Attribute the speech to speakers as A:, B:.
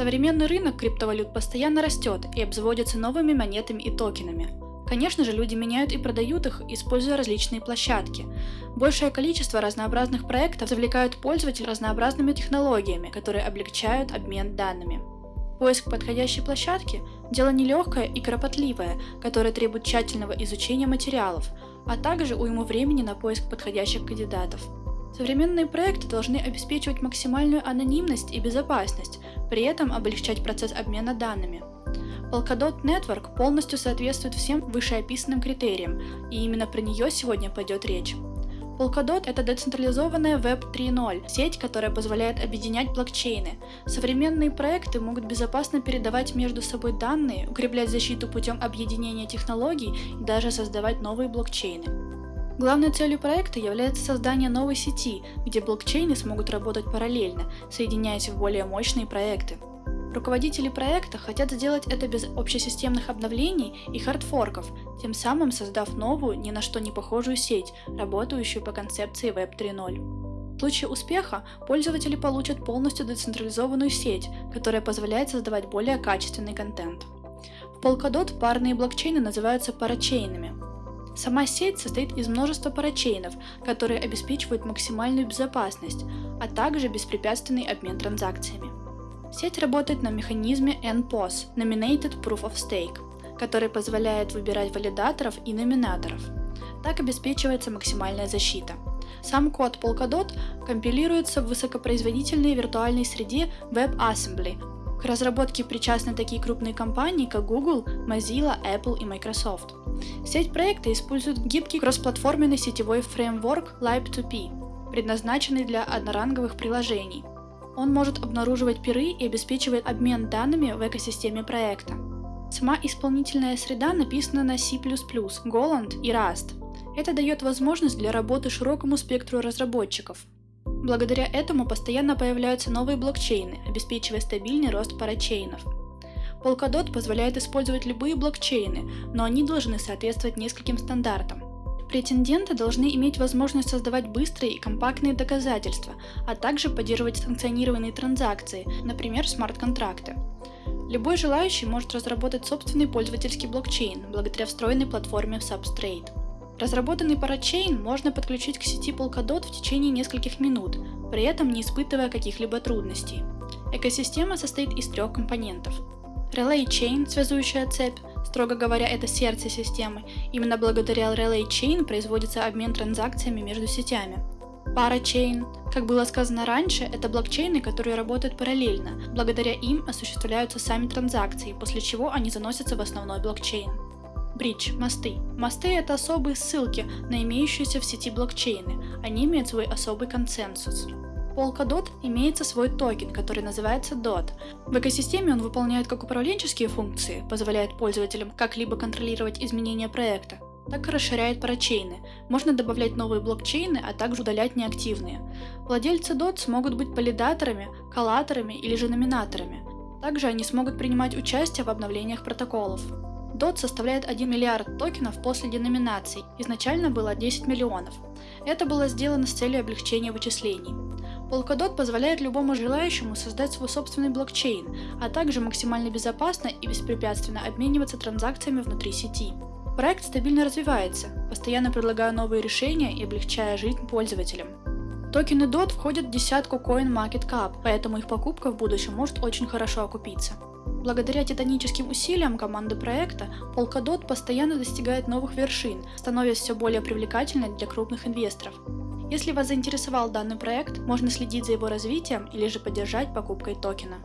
A: Современный рынок криптовалют постоянно растет и обзаводится новыми монетами и токенами. Конечно же, люди меняют и продают их, используя различные площадки. Большее количество разнообразных проектов завлекают пользователей разнообразными технологиями, которые облегчают обмен данными. Поиск подходящей площадки – дело нелегкое и кропотливое, которое требует тщательного изучения материалов, а также уйму времени на поиск подходящих кандидатов. Современные проекты должны обеспечивать максимальную анонимность и безопасность, при этом облегчать процесс обмена данными. Polkadot Network полностью соответствует всем вышеописанным критериям, и именно про нее сегодня пойдет речь. Polkadot – это децентрализованная Web 3.0, сеть, которая позволяет объединять блокчейны. Современные проекты могут безопасно передавать между собой данные, укреплять защиту путем объединения технологий и даже создавать новые блокчейны. Главной целью проекта является создание новой сети, где блокчейны смогут работать параллельно, соединяясь в более мощные проекты. Руководители проекта хотят сделать это без общесистемных обновлений и хардфорков, тем самым создав новую, ни на что не похожую сеть, работающую по концепции Web 3.0. В случае успеха пользователи получат полностью децентрализованную сеть, которая позволяет создавать более качественный контент. В Polkadot парные блокчейны называются парачейнами. Сама сеть состоит из множества парачейнов, которые обеспечивают максимальную безопасность, а также беспрепятственный обмен транзакциями. Сеть работает на механизме NPOS – Nominated Proof of Stake, который позволяет выбирать валидаторов и номинаторов. Так обеспечивается максимальная защита. Сам код Polkadot компилируется в высокопроизводительной виртуальной среде WebAssembly. К разработке причастны такие крупные компании, как Google, Mozilla, Apple и Microsoft. Сеть проекта использует гибкий кроссплатформенный сетевой фреймворк Lib2P, предназначенный для одноранговых приложений – он может обнаруживать пиры и обеспечивает обмен данными в экосистеме проекта. Сама исполнительная среда написана на C++, Golang и Rust. Это дает возможность для работы широкому спектру разработчиков. Благодаря этому постоянно появляются новые блокчейны, обеспечивая стабильный рост парачейнов. Polkadot позволяет использовать любые блокчейны, но они должны соответствовать нескольким стандартам. Претенденты должны иметь возможность создавать быстрые и компактные доказательства, а также поддерживать санкционированные транзакции, например, смарт-контракты. Любой желающий может разработать собственный пользовательский блокчейн благодаря встроенной платформе Substrate. Разработанный парачейн можно подключить к сети Polkadot в течение нескольких минут, при этом не испытывая каких-либо трудностей. Экосистема состоит из трех компонентов. Relay Chain – связующая цепь, Строго говоря, это сердце системы. Именно благодаря Relay Chain производится обмен транзакциями между сетями. Парачейн. Как было сказано раньше, это блокчейны, которые работают параллельно. Благодаря им осуществляются сами транзакции, после чего они заносятся в основной блокчейн. Бридж – мосты. Мосты – это особые ссылки на имеющиеся в сети блокчейны. Они имеют свой особый консенсус. Polkadot имеется свой токен, который называется DOT. В экосистеме он выполняет как управленческие функции, позволяет пользователям как-либо контролировать изменения проекта, так и расширяет парачейны. Можно добавлять новые блокчейны, а также удалять неактивные. Владельцы DOT смогут быть валидаторами, коллаторами или же номинаторами. Также они смогут принимать участие в обновлениях протоколов. DOT составляет 1 миллиард токенов после деноминации, изначально было 10 миллионов. Это было сделано с целью облегчения вычислений. Polkadot позволяет любому желающему создать свой собственный блокчейн, а также максимально безопасно и беспрепятственно обмениваться транзакциями внутри сети. Проект стабильно развивается, постоянно предлагая новые решения и облегчая жизнь пользователям. Токены DOT входят в десятку CoinMarketCap, поэтому их покупка в будущем может очень хорошо окупиться. Благодаря титаническим усилиям команды проекта, Polkadot постоянно достигает новых вершин, становясь все более привлекательной для крупных инвесторов. Если вас заинтересовал данный проект, можно следить за его развитием или же поддержать покупкой токена.